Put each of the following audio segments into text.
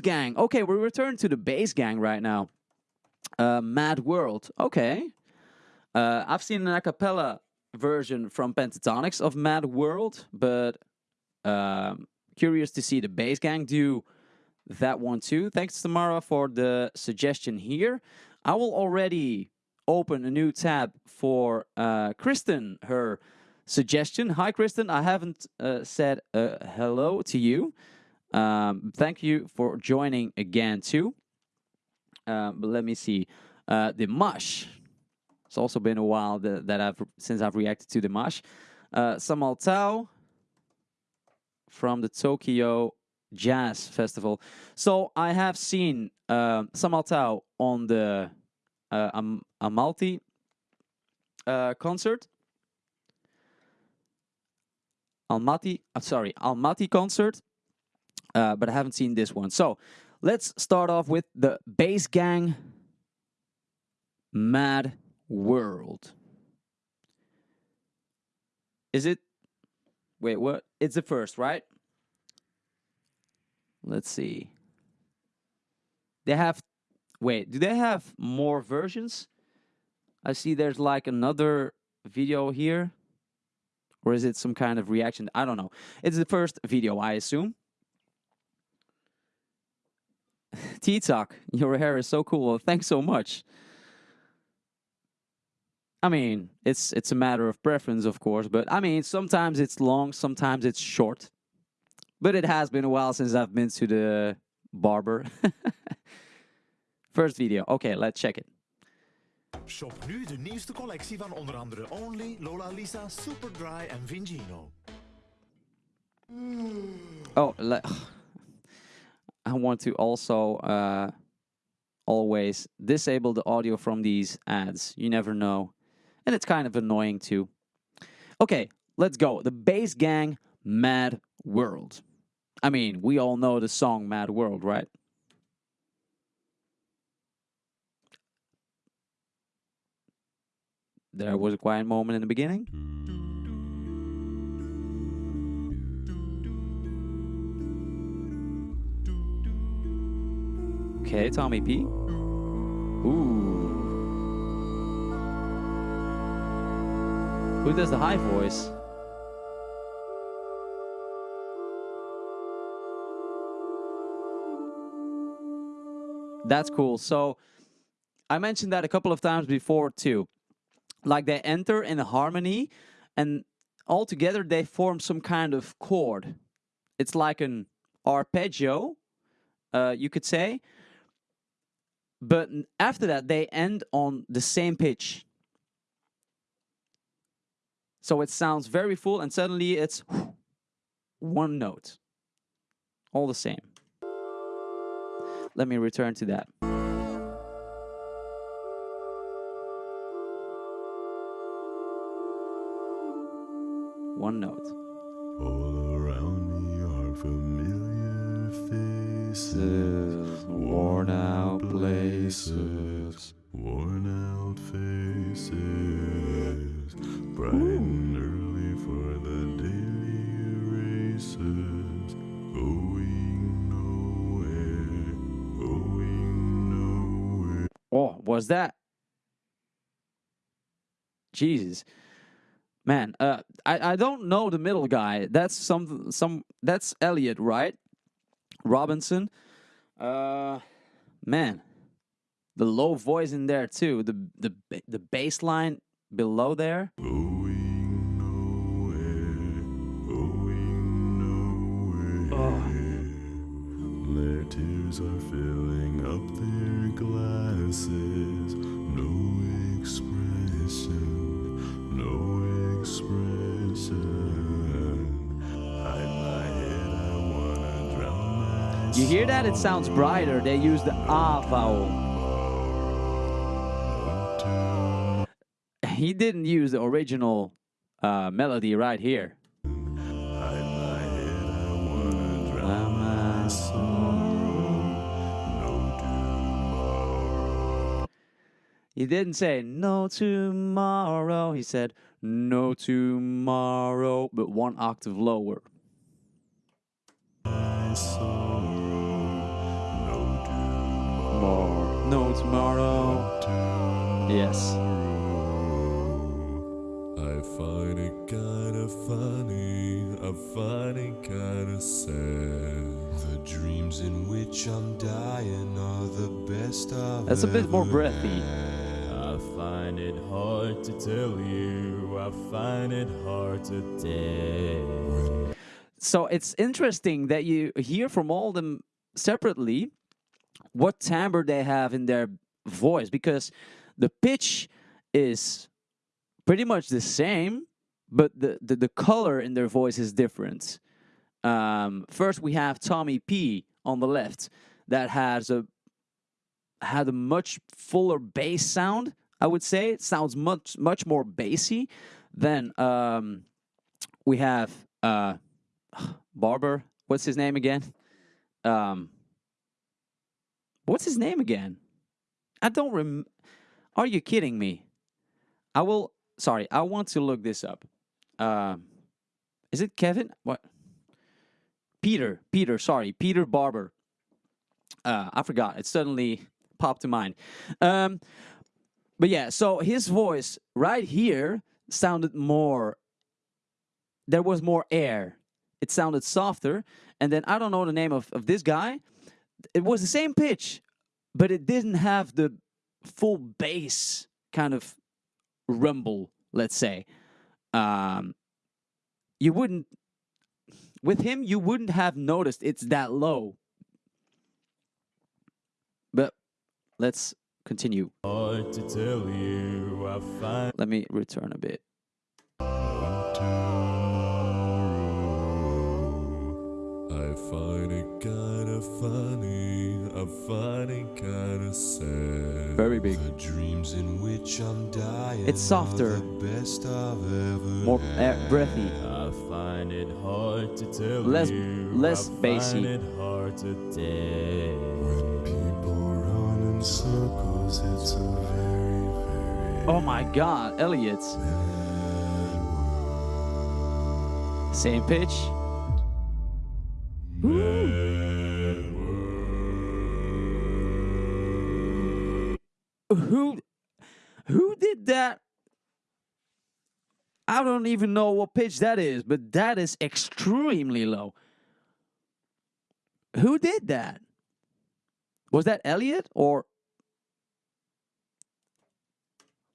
Bass Gang. Okay, we return to the Bass Gang right now. Uh, Mad World. Okay. Uh, I've seen an a cappella version from Pentatonix of Mad World, but um, curious to see the Bass Gang do that one too. Thanks, Tamara, for the suggestion here. I will already open a new tab for uh, Kristen, her suggestion. Hi, Kristen. I haven't uh, said uh, hello to you. Um, thank you for joining again too. Um, but let me see. Uh, Dimash. It's also been a while that, that I've since I've reacted to Dimash. Uh, Samaltau from the Tokyo Jazz Festival. So I have seen uh, Samaltau on the uh, Am Amalti uh, concert. Almaty, sorry, Almaty concert, uh, but I haven't seen this one. So let's start off with the Bass Gang Mad World. Is it? Wait, what? It's the first, right? Let's see. They have, wait, do they have more versions? I see there's like another video here. Or is it some kind of reaction? I don't know. It's the first video, I assume. T-Talk, your hair is so cool. Thanks so much. I mean, it's it's a matter of preference, of course, but I mean, sometimes it's long, sometimes it's short. But it has been a while since I've been to the barber. First video. Okay, let's check it. Shop nu de nieuwste collectie van onder andere Only, Lola Lisa, Superdry en Vingino. Oh, I want to also uh, always disable the audio from these ads. You never know. And it's kind of annoying too. Okay, let's go. The Bass Gang Mad World. I mean, we all know the song Mad World, right? There was a quiet moment in the beginning. Okay, Tommy P. Ooh. Who does the high voice? That's cool. So I mentioned that a couple of times before too. Like they enter in a harmony and all together they form some kind of chord. It's like an arpeggio, uh, you could say. But after that, they end on the same pitch. So it sounds very full and suddenly it's one note. All the same. Let me return to that. One note. All around me are familiar faces, out places, worn out faces, bright and early for the daily races, going nowhere, going nowhere. Oh, was that? Jesus. Man, uh, I, I don't know the middle guy. That's some some that's Elliot, right? Robinson. Uh, man, the low voice in there too. The the the bass line below there. Going nowhere, going nowhere. Their tears are filling up their glasses. No expression, no expression. Head, I wanna drown my You hear that? It sounds brighter. They use the ah vowel. He didn't use the original uh, melody right here. No tomorrow. He didn't say no tomorrow. He said no tomorrow, but one octave lower. sorrow, more. No tomorrow. Yes. I find it kinda funny, I find it kinda sad. The dreams in which I'm dying are the best I've That's a bit more ever breathy. I find it hard to tell you, I find it hard to tell. So it's interesting that you hear from all them separately what timbre they have in their voice because the pitch is pretty much the same, but the, the, the color in their voice is different. Um, first, we have Tommy P on the left that has a had a much fuller bass sound. I would say it sounds much much more bassy. Then um, we have uh, Barber. What's his name again? Um, what's his name again? I don't rem. Are you kidding me? I will. Sorry, I want to look this up. Um, is it Kevin? What? Peter. Peter. Sorry, Peter Barber. Uh, I forgot. It suddenly popped to mind. Um, but yeah, so his voice right here sounded more. There was more air. It sounded softer. And then I don't know the name of, of this guy. It was the same pitch, but it didn't have the full bass kind of rumble, let's say. Um, you wouldn't, with him, you wouldn't have noticed it's that low. But let's continue. Hard to tell you, I find Let me return a bit. Find it kinda funny, I find it kinda sad. Very big. The dreams in which I'm dying It's softer. the best I've ever More air, breathy. I find it hard to tell Less- you. less I bassy. Find it hard to tell. When people run in circles, it's a very, very Oh my god, Elliot. Same pitch. Even know what pitch that is, but that is extremely low. Who did that? Was that Elliot or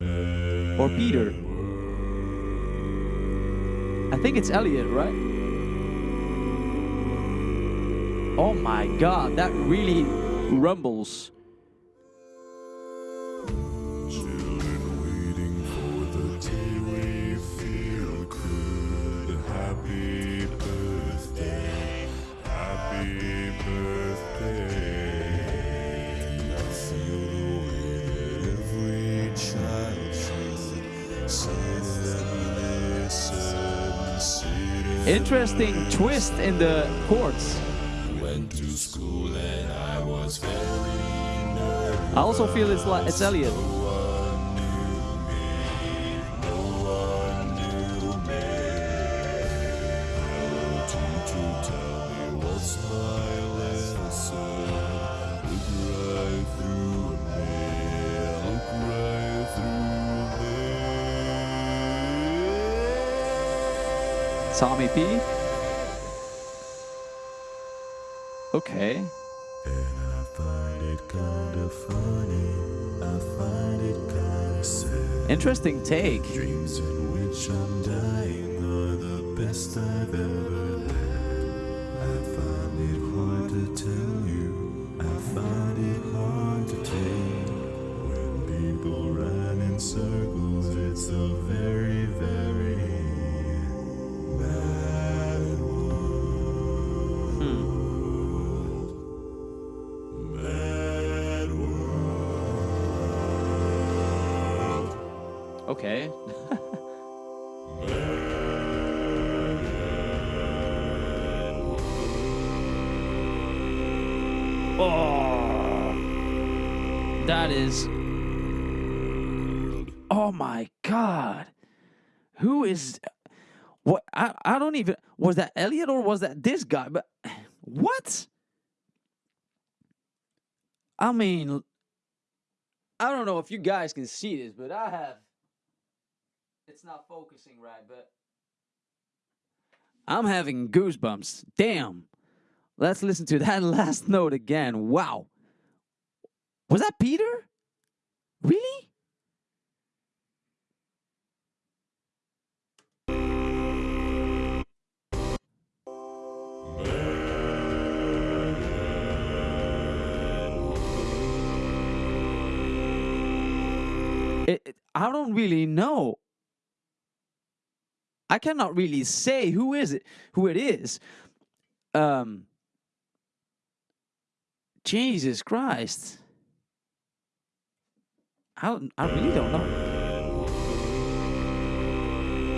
or Peter? I think it's Elliot, right? Oh my god, that really rumbles. Interesting twist in the chords. went to school and I was very nervous. I also feel it's like it's Elliot. No it kinda sad. Interesting take. Dreams in which I'm dying are the best I've ever had. I find it hard to tell you. I find it hard to take. When people run in circles, it's a very, very Hmm. Okay. oh, that is. Oh my god, who is? What I I don't even was that Elliot or was that this guy? But what? I mean, I don't know if you guys can see this, but I have. It's not focusing right, but. I'm having goosebumps. Damn. Let's listen to that last note again. Wow. Was that Peter? Really? It, it- I don't really know. I cannot really say who is it, who it is. Um, Jesus Christ. I I really don't know.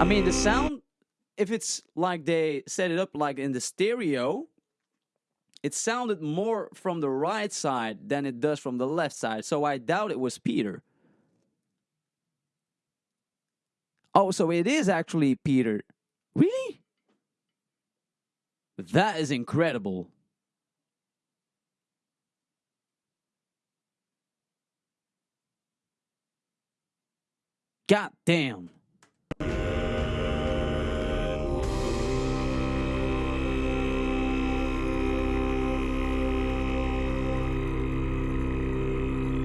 I mean, the sound, if it's like they set it up like in the stereo, it sounded more from the right side than it does from the left side. So I doubt it was Peter. Oh, so it is actually Peter. Really? That is incredible. God damn.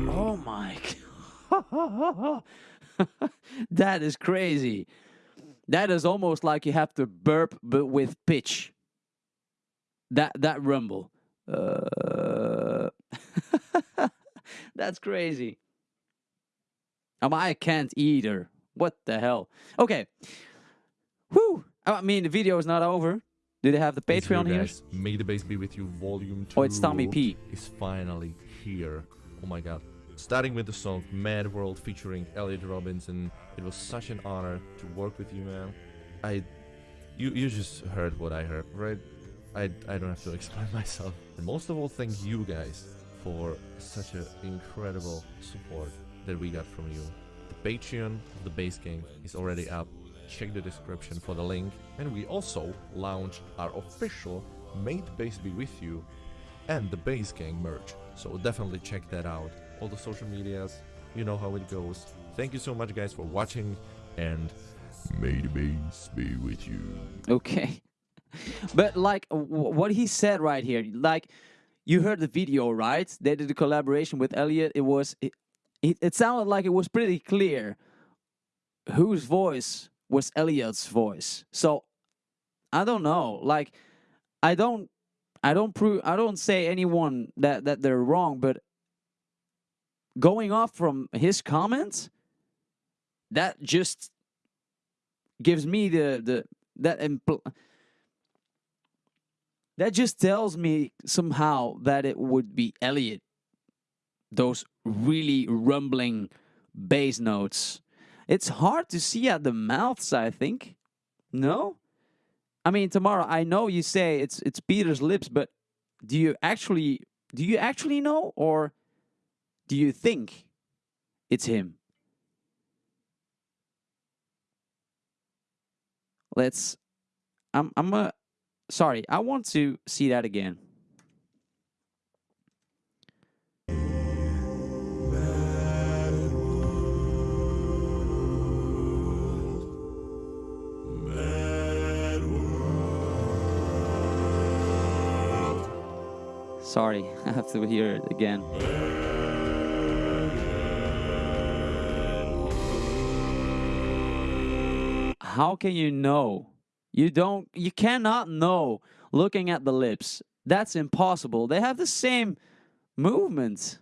Oh my god. that is crazy. That is almost like you have to burp but with pitch. That that rumble. Uh, that's crazy. Um, I can't either. What the hell? Okay. Whew. I mean, the video is not over. Do they have the Patreon here? guys. May the bass be with you, volume 2. Oh, it's Tommy P. Is finally here. Oh my god. Starting with the song Mad World featuring Elliot Robinson. It was such an honor to work with you, man. I. You, you just heard what I heard, right? I, I don't have to explain myself. And most of all, thank you guys for such an incredible support that we got from you. The Patreon of the Bass Gang is already up. Check the description for the link. And we also launched our official May the Bass Be With You and the Bass Gang merch. So definitely check that out. All the social medias, you know how it goes. Thank you so much, guys, for watching, and may the bass be with you. Okay. But like what he said right here, like you heard the video, right? They did a collaboration with Elliot. It was it, it, it sounded like it was pretty clear whose voice was Elliot's voice. So I don't know. Like I don't I don't prove I don't say anyone that that they're wrong, but going off from his comments, that just gives me the the that impl- that just tells me somehow that it would be Elliot. Those really rumbling bass notes. It's hard to see at the mouths, I think. No? I mean, Tamara I know you say it's it's Peter's lips, but do you actually do you actually know or do you think it's him? Let's I'm I'm a sorry, I want to see that again. Sorry, I have to hear it again. How can you know? You don't you cannot know looking at the lips. That's impossible. They have the same movements.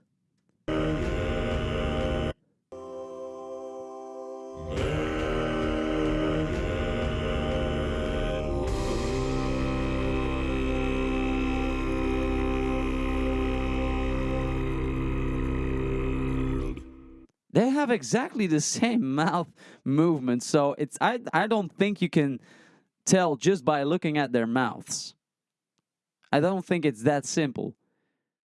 Have exactly the same mouth movement, so it's I I don't think you can tell just by looking at their mouths. I don't think it's that simple.